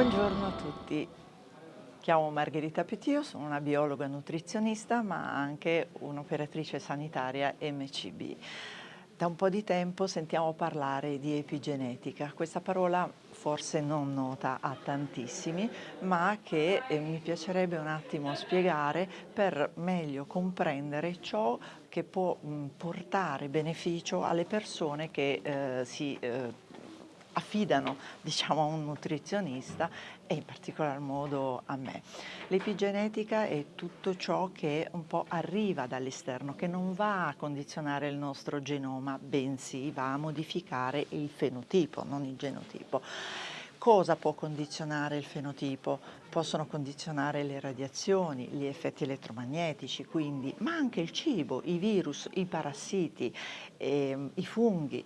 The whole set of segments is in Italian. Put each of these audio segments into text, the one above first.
Buongiorno a tutti, chiamo Margherita Petio, sono una biologa nutrizionista ma anche un'operatrice sanitaria MCB. Da un po' di tempo sentiamo parlare di epigenetica, questa parola forse non nota a tantissimi ma che eh, mi piacerebbe un attimo spiegare per meglio comprendere ciò che può mh, portare beneficio alle persone che eh, si eh, affidano diciamo, a un nutrizionista e in particolar modo a me. L'epigenetica è tutto ciò che un po' arriva dall'esterno, che non va a condizionare il nostro genoma, bensì va a modificare il fenotipo, non il genotipo. Cosa può condizionare il fenotipo? Possono condizionare le radiazioni, gli effetti elettromagnetici, quindi, ma anche il cibo, i virus, i parassiti, eh, i funghi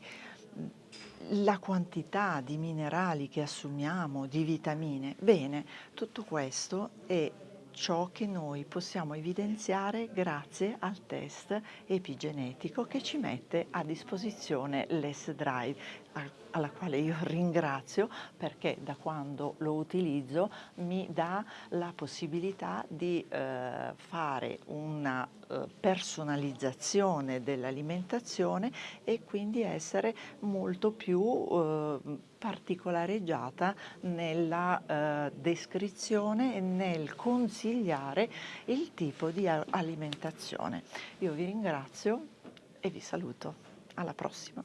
la quantità di minerali che assumiamo, di vitamine, bene, tutto questo è ciò che noi possiamo evidenziare grazie al test epigenetico che ci mette a disposizione l'S-Drive alla quale io ringrazio perché da quando lo utilizzo mi dà la possibilità di eh, fare una personalizzazione dell'alimentazione e quindi essere molto più eh, particolareggiata nella eh, descrizione e nel consigliare il tipo di alimentazione. Io vi ringrazio e vi saluto. Alla prossima.